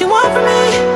you want from me.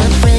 time